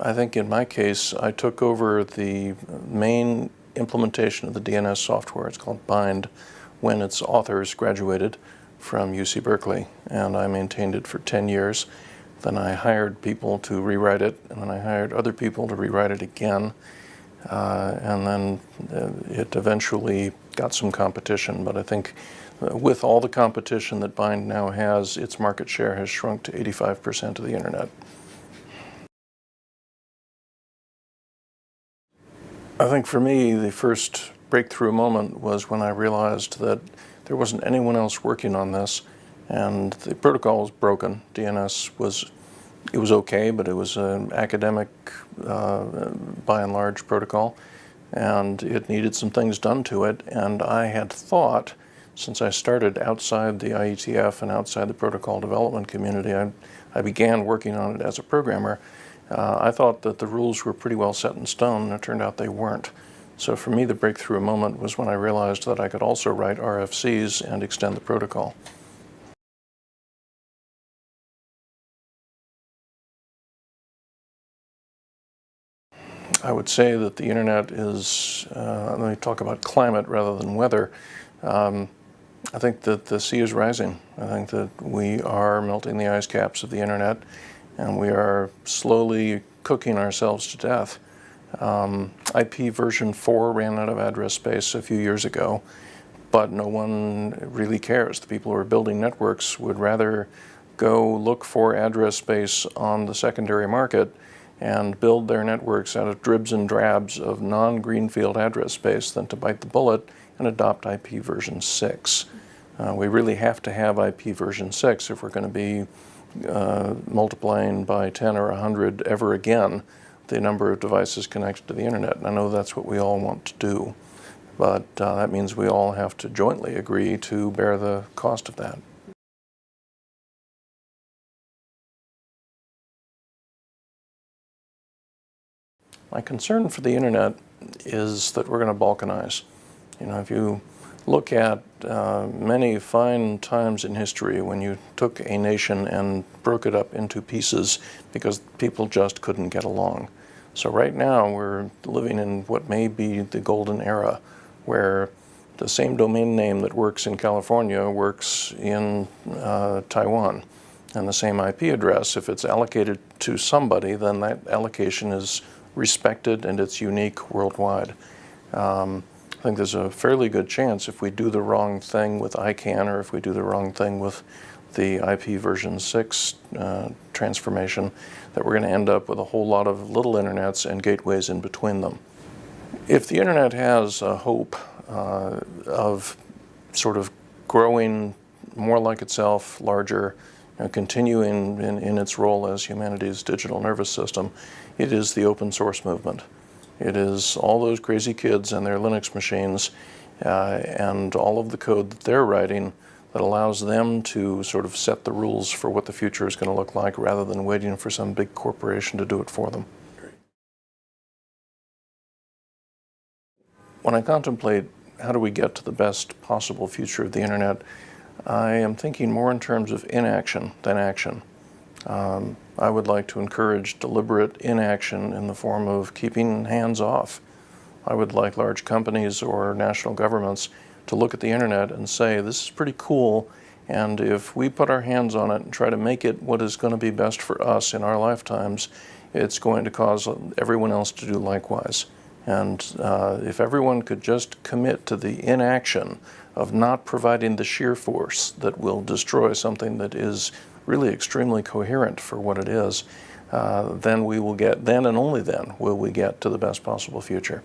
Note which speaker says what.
Speaker 1: I think in my case, I took over the main implementation of the DNS software. It's called Bind when its authors graduated from UC Berkeley, and I maintained it for 10 years. Then I hired people to rewrite it, and then I hired other people to rewrite it again. Uh, and then uh, it eventually got some competition, but I think uh, with all the competition that Bind now has, its market share has shrunk to 85% of the internet. I think for me, the first breakthrough moment was when I realized that there wasn't anyone else working on this and the protocol was broken. DNS was, it was okay, but it was an academic, uh, by and large, protocol and it needed some things done to it and I had thought since I started outside the IETF and outside the protocol development community, I, I began working on it as a programmer, uh, I thought that the rules were pretty well set in stone and it turned out they weren't. So for me, the breakthrough moment was when I realized that I could also write RFCs and extend the protocol. I would say that the internet is, uh, let me talk about climate rather than weather. Um, I think that the sea is rising. I think that we are melting the ice caps of the internet and we are slowly cooking ourselves to death. Um, IP version 4 ran out of address space a few years ago, but no one really cares. The people who are building networks would rather go look for address space on the secondary market and build their networks out of dribs and drabs of non-greenfield address space than to bite the bullet and adopt IP version 6. Uh, we really have to have IP version 6 if we're going to be uh, multiplying by 10 or 100 ever again the number of devices connected to the internet. And I know that's what we all want to do, but uh, that means we all have to jointly agree to bear the cost of that. My concern for the internet is that we're going to balkanize. You know, if you look at uh, many fine times in history when you took a nation and broke it up into pieces because people just couldn't get along. So right now we're living in what may be the golden era where the same domain name that works in California works in uh, Taiwan. And the same IP address, if it's allocated to somebody, then that allocation is respected and it's unique worldwide. Um, I think there's a fairly good chance if we do the wrong thing with ICANN or if we do the wrong thing with the IP version 6 uh, transformation that we're going to end up with a whole lot of little internets and gateways in between them. If the internet has a hope uh, of sort of growing more like itself, larger, know, continuing in, in its role as humanity's digital nervous system, it is the open source movement. It is all those crazy kids and their Linux machines uh, and all of the code that they're writing that allows them to sort of set the rules for what the future is going to look like rather than waiting for some big corporation to do it for them. When I contemplate how do we get to the best possible future of the internet, I am thinking more in terms of inaction than action. Um, I would like to encourage deliberate inaction in the form of keeping hands off. I would like large companies or national governments to look at the internet and say, this is pretty cool, and if we put our hands on it and try to make it what is going to be best for us in our lifetimes, it's going to cause everyone else to do likewise. And uh, if everyone could just commit to the inaction of not providing the sheer force that will destroy something that is really extremely coherent for what it is, uh, then we will get, then and only then will we get to the best possible future.